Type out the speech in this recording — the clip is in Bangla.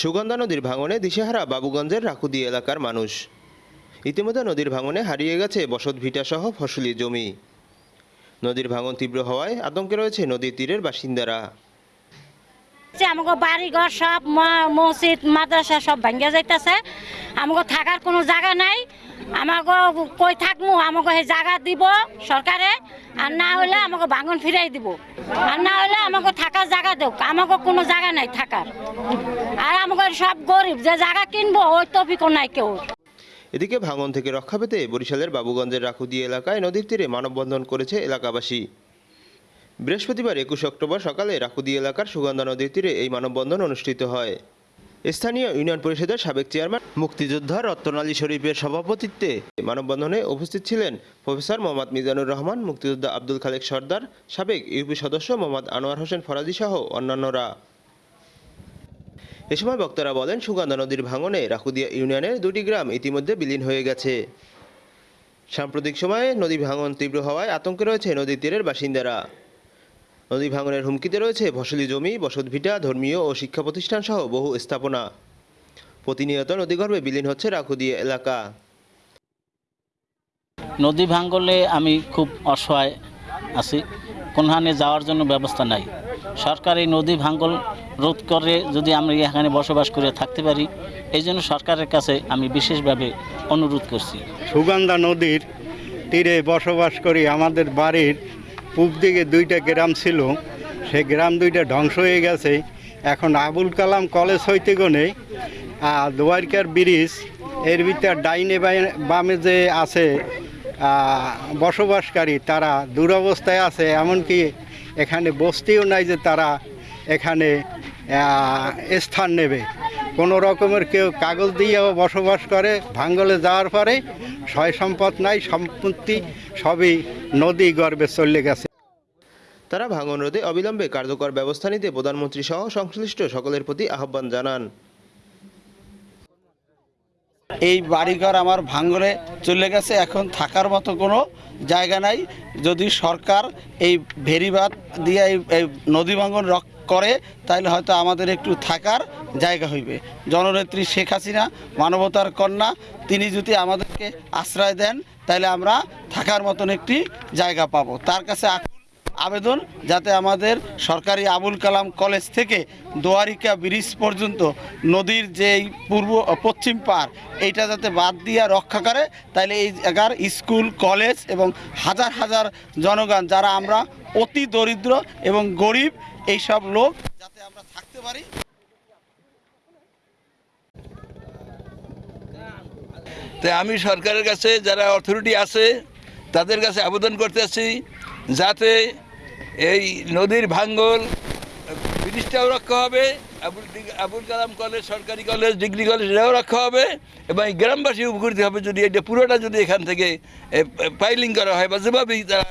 সুগন্ধা নদীর ভাঙনে দিশেহারা বাবুগঞ্জের রাকুদি এলাকার মানুষ। ইতিমধ্যে নদীর ভাঙনে হারিয়ে গেছে বসত ভিটা সহ ফসলি জমি। নদীর ভাঙন তীব্র হওয়ায় আতঙ্কে রয়েছে নদীর তীরের বাসিন্দারা। আমাকে বাড়ি ঘর সব মসজিদ, মাদ্রাসা সব ভেঙে যাইতেছে। আমাকে থাকার কোনো জায়গা নাই। আমাকে কই থাকব আমাকে সেই জায়গা দিব সরকারে, আর না হলে আমাকে ভাঙন ফিরাই দিব। আর না হলে আমাকে থাকার জায়গা দেব আমাকে কোনো জায়গা নাই থাকার। আর আমাকে সব গরিব, যে জায়গা কিনবো, ওই তফিকও নাই কেউ। এদিকে ভাঙন থেকে রক্ষা পেতে বরিশালের বাবুগঞ্জের রাকুদি এলাকায় নদীর তীরে মানববন্ধন করেছে এলাকাবাসী। বৃহস্পতিবার একুশ অক্টোবর সকালে রাকুদি এলাকার সুগন্ধা নদীর তীরে এই মানববন্ধন অনুষ্ঠিত হয়। স্থানীয় ইউনিয়ন পরিষদের সাবেক চেয়ারম্যান মুক্তিযোদ্ধা রত্তন আলী শরীফের সভাপতিত্বে মানববন্ধনে উপস্থিত ছিলেন প্রফেসর মোহাম্মদ মিজানুর রহমান, মুক্তিযোদ্ধা আব্দুল খালেক সর্দার, সাবেক ইউপি সদস্য মোহাম্মদ আনোয়ার হোসেন ফরাজি সহ অন্যান্যরা। এ সময় বক্তারা বলেন, সুগন্ধা নদীর ভাঙনে রাকুদিয়া ইউনিয়নের দুটি গ্রাম ইতিমধ্যে বিলীন হয়ে গেছে। সাম্প্রতিক সময়ে নদী ভাঙন তীব্র হওয়ায় আতঙ্কে রয়েছে নদীর তীরের বাসিন্দারা। নদী ভাঙনের হুমকিতে রয়েছে ফসলি জমি বসতভিটা ধর্মীয় ও শিক্ষা প্রতিষ্ঠান সহ বহু স্থাপনা। প্রতিনিয়ত নদীগর্ভে বিলীন হচ্ছে রাকুদিয়া এলাকা। নদী ভাঙ্গলে আমি খুব অসহায় আছি। কোনখানে যাওয়ার জন্য ব্যবস্থা নাই। সরকার এই নদী ভাঙ্গল রোধ করে যদি আমরা এখানে বসবাস করে থাকতে পারি এই জন্য সরকারের কাছে আমি বিশেষভাবে অনুরোধ করছি। সুগন্ধা নদীর তীরে বসবাস করি আমাদের বাড়ির পূব দিকে দুইটা গ্রাম ছিল, সেই গ্রাম দুইটা ধ্বংস হয়ে গেছে। এখন আবুল কালাম কলেজ হইতে গনে আর দোয়ারকার ব্রিজ, এর ভিতর ডাইনে বামে যে আছে বসবাসকারী, তারা দুরবস্থায় আছে, এমনকি এখানে বস্তিও নাই যে তারা এখানে স্থান নেবে। কোনো রকমের কেউ কাগজ দিয়েও বসবাস করে, ভাঙ্গলে যাওয়ার পরে, সয় সম্পদ নাই, সম্পত্তি সবই নদী গর্ভে চলে গেছে। তারা ভাঙন রোধে অবিলম্বে কার্যকর ব্যবস্থা নিতে প্রধানমন্ত্রী সহ সংশ্লিষ্ট সকলের প্রতি আহ্বান জানান। এই বাড়িঘর আমার ভাঙ্গরে চলে গেছে, এখন থাকার মতো কোনো জায়গা নাই। যদি সরকার এই ভেরিবাদ দিয়ে এই নদী ভাঙ্গন রক করে তাহলে হয়তো আমাদের একটু থাকার জায়গা হইবে। জননেত্রী শেখ হাসিনা, মানবতার কন্যা, তিনি যদি আমাদেরকে আশ্রয় দেন তাহলে আমরা থাকার মতন একটি জায়গা পাবো। তার কাছে আবেদন যাতে আমাদের সরকারি আবুল কালাম কলেজ থেকে দোয়ারিকা ব্রিজ পর্যন্ত নদীর যেই পূর্ব, পশ্চিম পার, এইটা যাতে বাদ দিয়ে রক্ষা করে তাহলে এই জায়গার স্কুল, কলেজ এবং হাজার হাজার জনগণ, যারা আমরা অতি দরিদ্র এবং গরিব এই সব লোক যাতে আমরা থাকতে পারি। তাই আমি সরকারের কাছে, যারা অথরিটি আছে, তাদের কাছে আবেদন করতেছি যাতে এই নদীর ভাঙ্গল ব্রিজটাও রক্ষা হবে, আবুল আবুল কালাম কলেজ, সরকারি কলেজ, ডিগ্রি কলেজ এটাও রক্ষা হবে, এবং গ্রামবাসী উপকৃত হবে যদি এটা পুরোটা যদি এখান থেকে পাইলিং করা হয় বা যেভাবেই তারা